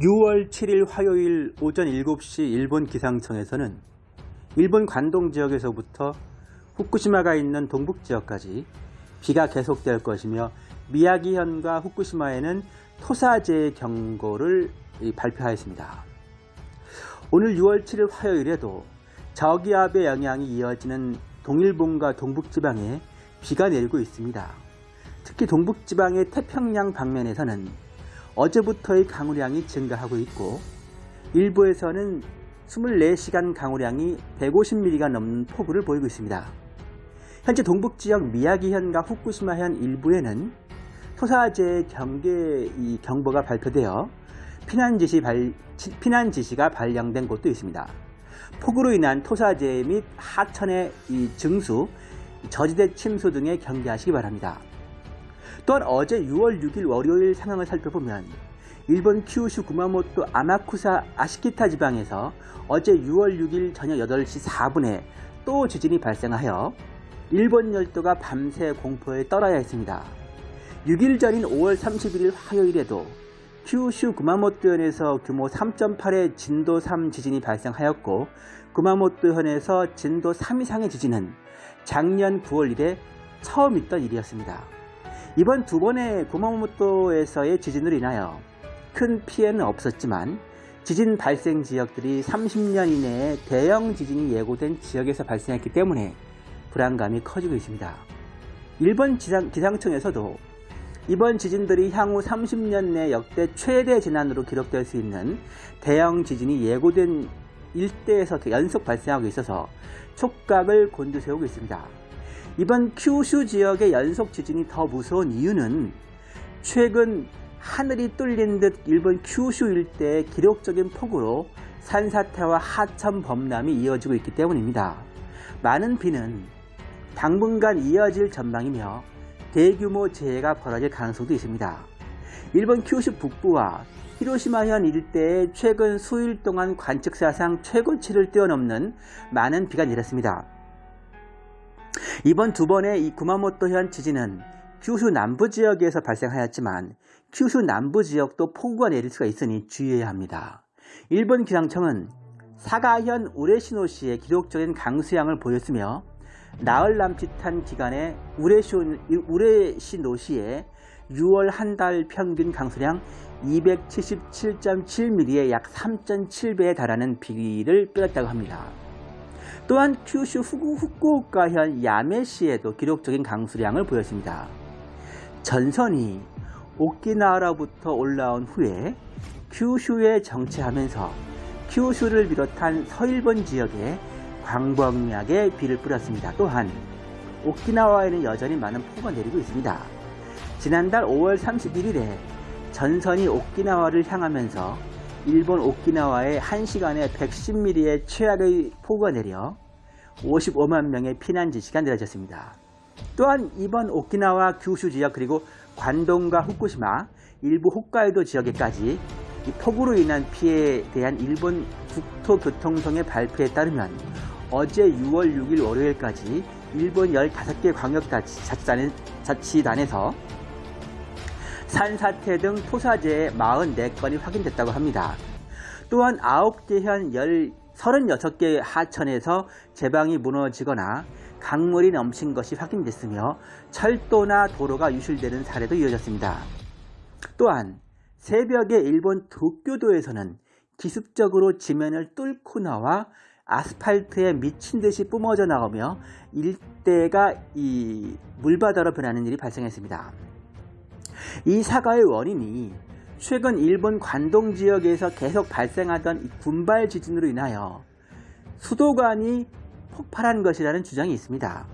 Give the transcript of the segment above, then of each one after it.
6월 7일 화요일 오전 7시 일본 기상청에서는 일본 관동 지역에서부터 후쿠시마가 있는 동북 지역까지 비가 계속될 것이며 미야기현과 후쿠시마에는 토사재해 경고를 발표하였습니다. 오늘 6월 7일 화요일에도 저기압의 영향이 이어지는 동일본과 동북지방에 비가 내리고 있습니다. 특히 동북지방의 태평양 방면에서는 어제부터의 강우량이 증가하고 있고 일부에서는 24시간 강우량이 150mm가 넘는 폭우를 보이고 있습니다. 현재 동북지역 미야기현과 후쿠시마현 일부에는 토사재해 경계 경보가 발표되어 피난 지시 발, 피난 지시가 발령된 곳도 있습니다. 폭우로 인한 토사재해 및 하천의 증수, 저지대 침수 등에 경계하시기 바랍니다. 또한 어제 6월 6일 월요일 상황을 살펴보면 일본 큐슈 구마모토 아마쿠사 아시키타 지방에서 어제 6월 6일 저녁 8시 4분에 또 지진이 발생하여 일본 열도가 밤새 공포에 떨어야 했습니다. 6일 전인 5월 31일 화요일에도 큐슈 구마모토현에서 규모 3.8의 진도 3 지진이 발생하였고 구마모토현에서 진도 3 이상의 지진은 작년 9월 이래 처음 있던 일이었습니다. 이번 두 번의 구마모토에서의 지진으로 인하여 큰 피해는 없었지만 지진 발생 지역들이 30년 이내에 대형 지진이 예고된 지역에서 발생했기 때문에 불안감이 커지고 있습니다. 일본 기상, 기상청에서도 이번 지진들이 향후 30년 내 역대 최대 재난으로 기록될 수 있는 대형 지진이 예고된 일대에서 연속 발생하고 있어서 촉각을 곤두세우고 있습니다. 이번 큐슈 지역의 연속 지진이 더 무서운 이유는 최근 하늘이 뚫린 듯 일본 큐슈 일대의 기록적인 폭우로 산사태와 하천 범람이 이어지고 있기 때문입니다. 많은 비는 당분간 이어질 전망이며 대규모 재해가 벌어질 가능성도 있습니다. 일본 큐슈 북부와 히로시마현 일대에 최근 수일 동안 관측사상 최고치를 뛰어넘는 많은 비가 내렸습니다. 이번 두 번의 이 구마모토현 지진은 큐슈 남부 지역에서 발생하였지만 큐슈 남부 지역도 폭우가 내릴 수가 있으니 주의해야 합니다. 일본 기상청은 사가현 우레시노시의 기록적인 강수량을 보였으며 나흘 남짓한 기간에 우레시노시의 6월 한 달 평균 강수량 277.7mm의 약 3.7배에 달하는 비를 빼었다고 합니다. 또한 큐슈 후쿠, 후쿠오카현 야메시에도 기록적인 강수량을 보였습니다. 전선이 오키나와로부터 올라온 후에 큐슈에 정체하면서 큐슈를 비롯한 서일본 지역에 광범위하게 비를 뿌렸습니다. 또한 오키나와에는 여전히 많은 폭우가 내리고 있습니다. 지난달 5월 31일에 전선이 오키나와를 향하면서 일본 오키나와에 1시간에 110mm의 최악의 폭우가 내려 55만 명의 피난 지시가 내려졌습니다. 또한 이번 오키나와 규슈 지역 그리고 관동과 후쿠시마 일부 홋카이도 지역에까지 폭우로 인한 피해에 대한 일본 국토교통청의 발표에 따르면 어제 6월 6일 월요일까지 일본 15개 광역자치단에서 산사태 등 토사재해 44건이 확인됐다고 합니다. 또한 9개 현 36개 하천에서 제방이 무너지거나 강물이 넘친 것이 확인됐으며 철도나 도로가 유실되는 사례도 이어졌습니다. 또한 새벽에 일본 도쿄도에서는 기습적으로 지면을 뚫고 나와 아스팔트에 미친 듯이 뿜어져 나오며 일대가 이 물바다로 변하는 일이 발생했습니다. 이 사과의 원인이 최근 일본 관동 지역에서 계속 발생하던 군발 지진으로 인하여 수도관이 폭발한 것이라는 주장이 있습니다.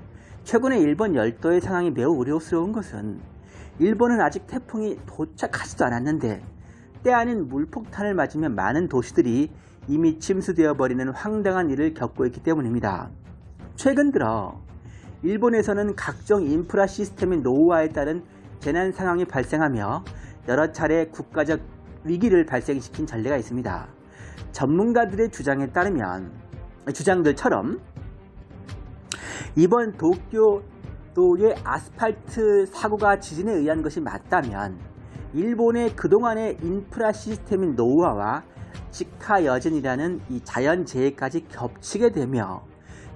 최근에 일본 열도의 상황이 매우 우려스러운 것은 일본은 아직 태풍이 도착하지도 않았는데 때 아닌 물폭탄을 맞으며 많은 도시들이 이미 침수되어 버리는 황당한 일을 겪고 있기 때문입니다. 최근 들어 일본에서는 각종 인프라 시스템의 노후화에 따른 재난 상황이 발생하며 여러 차례 국가적 위기를 발생시킨 전례가 있습니다. 전문가들의 주장에 따르면 주장들처럼 이번 도쿄도의 아스팔트 사고가 지진에 의한 것이 맞다면 일본의 그동안의 인프라 시스템인 노후화와 직하 여진이라는 이 자연재해까지 겹치게 되며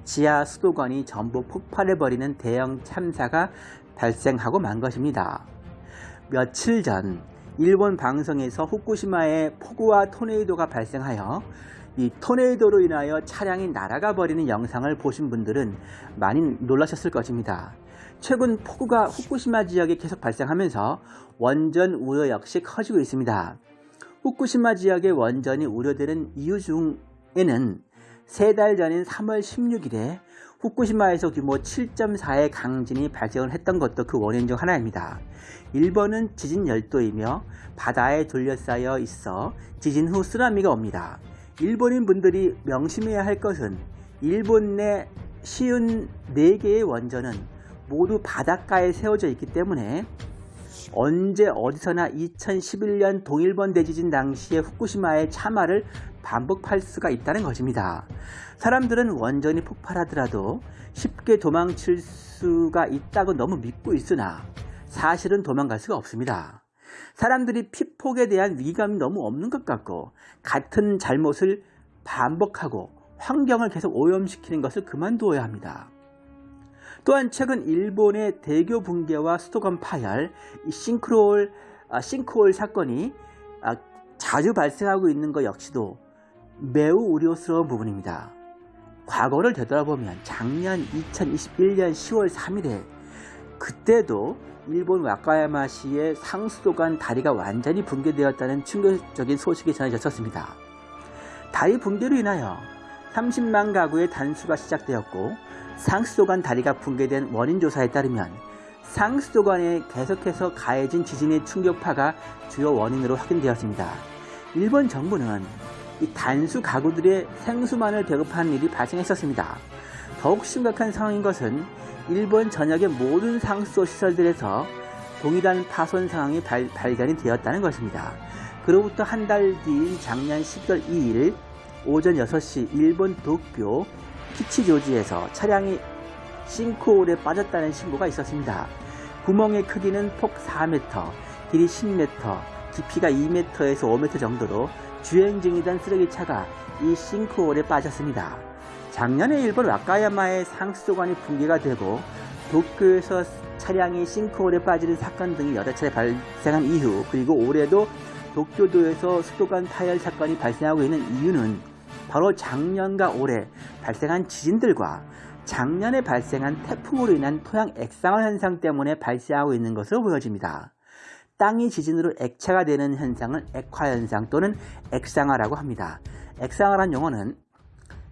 지하 수도관이 전부 폭발해버리는 대형 참사가 발생하고 만 것입니다. 며칠 전 일본 방송에서 후쿠시마에 폭우와 토네이도가 발생하여 이 토네이도로 인하여 차량이 날아가 버리는 영상을 보신 분들은 많이 놀라셨을 것입니다. 최근 폭우가 후쿠시마 지역에 계속 발생하면서 원전 우려 역시 커지고 있습니다. 후쿠시마 지역의 원전이 우려되는 이유 중에는 세 달 전인 3월 16일에 후쿠시마에서 규모 7.4의 강진이 발생을 했던 것도 그 원인 중 하나입니다. 일본은 지진 열도이며 바다에 둘러싸여 있어 지진 후 쓰나미가 옵니다. 일본인 분들이 명심해야 할 것은 일본 내 쉬운 4개의 원전은 모두 바닷가에 세워져 있기 때문에 언제 어디서나 2011년 동일본 대지진 당시의 후쿠시마의 참화를 반복할 수가 있다는 것입니다. 사람들은 원전이 폭발하더라도 쉽게 도망칠 수가 있다고 너무 믿고 있으나 사실은 도망갈 수가 없습니다. 사람들이 피폭에 대한 위감이 너무 없는 것 같고 같은 잘못을 반복하고 환경을 계속 오염시키는 것을 그만두어야 합니다. 또한 최근 일본의 대교 붕괴와 수도관 파열, 싱크홀, 아, 싱크홀 사건이 아, 자주 발생하고 있는 것 역시도 매우 우려스러운 부분입니다. 과거를 되돌아보면 작년 2021년 10월 3일에 그때도 일본 와카야마시의 상수도관 다리가 완전히 붕괴되었다는 충격적인 소식이 전해졌었습니다. 다리 붕괴로 인하여 30만 가구의 단수가 시작되었고 상수도관 다리가 붕괴된 원인 조사에 따르면 상수도관에 계속해서 가해진 지진의 충격파가 주요 원인으로 확인되었습니다. 일본 정부는 이 단수 가구들의 생수만을 배급하는 일이 발생했었습니다. 더욱 심각한 상황인 것은 일본 전역의 모든 상수도 시설들에서 동일한 파손 상황이 발, 발견이 되었다는 것입니다. 그로부터 한 달 뒤인 작년 12월 2일 오전 6시 일본 도쿄 키치조지에서 차량이 싱크홀에 빠졌다는 신고가 있었습니다. 구멍의 크기는 폭 4m, 길이 10m, 깊이가 2m에서 5m 정도로 주행 중이던 쓰레기차가 이 싱크홀에 빠졌습니다. 작년에 일본 와카야마의 상수도관이 붕괴가 되고 도쿄에서 차량이 싱크홀에 빠지는 사건 등이 여러 차례 발생한 이후 그리고 올해도 도쿄도에서 수도관 파열 사건이 발생하고 있는 이유는 바로 작년과 올해 발생한 지진들과 작년에 발생한 태풍으로 인한 토양 액상화 현상 때문에 발생하고 있는 것으로 보여집니다. 땅이 지진으로 액체가 되는 현상을 액화현상 또는 액상화라고 합니다. 액상화란 용어는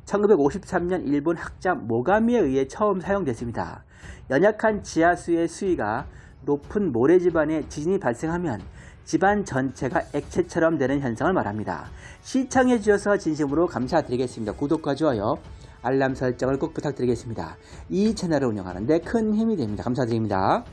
1953년 일본 학자 모가미에 의해 처음 사용됐습니다. 연약한 지하수의 수위가 높은 모래지반에 지진이 발생하면 집안 전체가 액체처럼 되는 현상을 말합니다. 시청해 주셔서 진심으로 감사드리겠습니다. 구독과 좋아요, 알람 설정을 꼭 부탁드리겠습니다. 이 채널을 운영하는데 큰 힘이 됩니다. 감사드립니다.